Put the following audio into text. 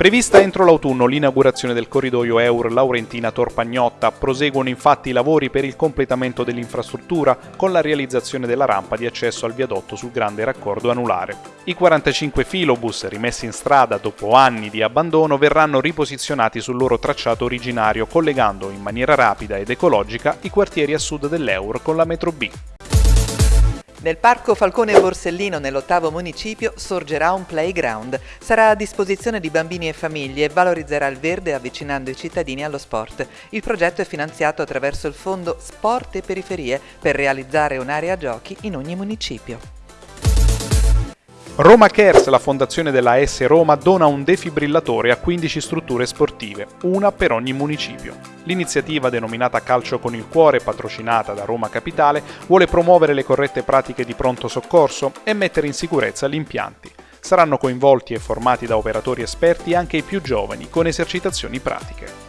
Prevista entro l'autunno l'inaugurazione del corridoio Eur Laurentina-Torpagnotta, proseguono infatti i lavori per il completamento dell'infrastruttura con la realizzazione della rampa di accesso al viadotto sul grande raccordo anulare. I 45 filobus rimessi in strada dopo anni di abbandono verranno riposizionati sul loro tracciato originario collegando in maniera rapida ed ecologica i quartieri a sud dell'Eur con la metro B. Nel parco Falcone Borsellino, nell'ottavo municipio, sorgerà un playground. Sarà a disposizione di bambini e famiglie e valorizzerà il verde avvicinando i cittadini allo sport. Il progetto è finanziato attraverso il fondo Sport e Periferie per realizzare un'area giochi in ogni municipio. Roma Cares, la fondazione della S Roma, dona un defibrillatore a 15 strutture sportive, una per ogni municipio. L'iniziativa denominata Calcio con il Cuore, patrocinata da Roma Capitale, vuole promuovere le corrette pratiche di pronto soccorso e mettere in sicurezza gli impianti. Saranno coinvolti e formati da operatori esperti anche i più giovani, con esercitazioni pratiche.